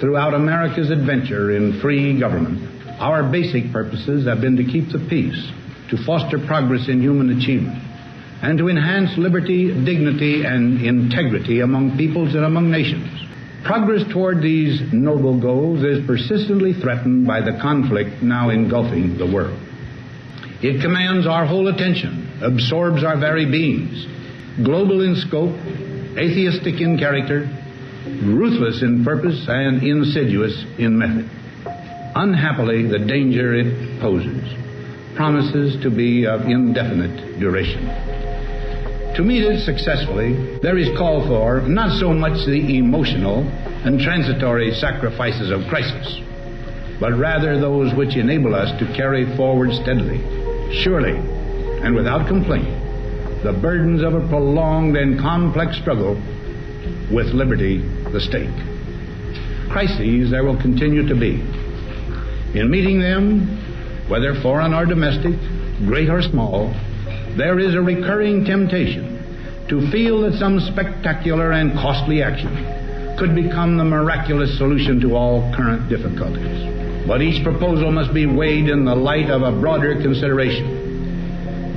Throughout America's adventure in free government, our basic purposes have been to keep the peace, to foster progress in human achievement, and to enhance liberty, dignity, and integrity among peoples and among nations. Progress toward these noble goals is persistently threatened by the conflict now engulfing the world. It commands our whole attention, absorbs our very beings, global in scope, atheistic in character, ruthless in purpose, and insidious in method. Unhappily, the danger it poses promises to be of indefinite duration. To meet it successfully, there is call for not so much the emotional and transitory sacrifices of crisis, but rather those which enable us to carry forward steadily, surely, and without complaint the burdens of a prolonged and complex struggle with liberty, the stake. Crises there will continue to be. In meeting them, whether foreign or domestic, great or small, there is a recurring temptation to feel that some spectacular and costly action could become the miraculous solution to all current difficulties. But each proposal must be weighed in the light of a broader consideration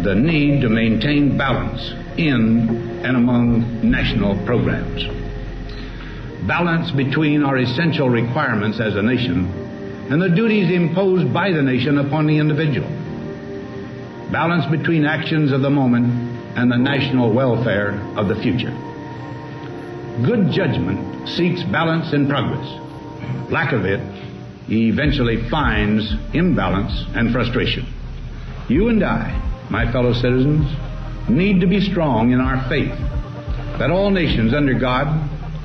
the need to maintain balance in and among national programs. Balance between our essential requirements as a nation and the duties imposed by the nation upon the individual. Balance between actions of the moment and the national welfare of the future. Good judgment seeks balance and progress. Lack of it eventually finds imbalance and frustration. You and I my fellow citizens, need to be strong in our faith that all nations under God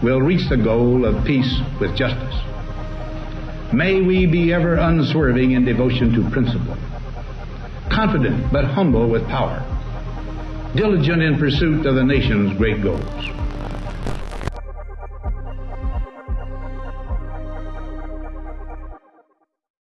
will reach the goal of peace with justice. May we be ever unswerving in devotion to principle, confident but humble with power, diligent in pursuit of the nation's great goals.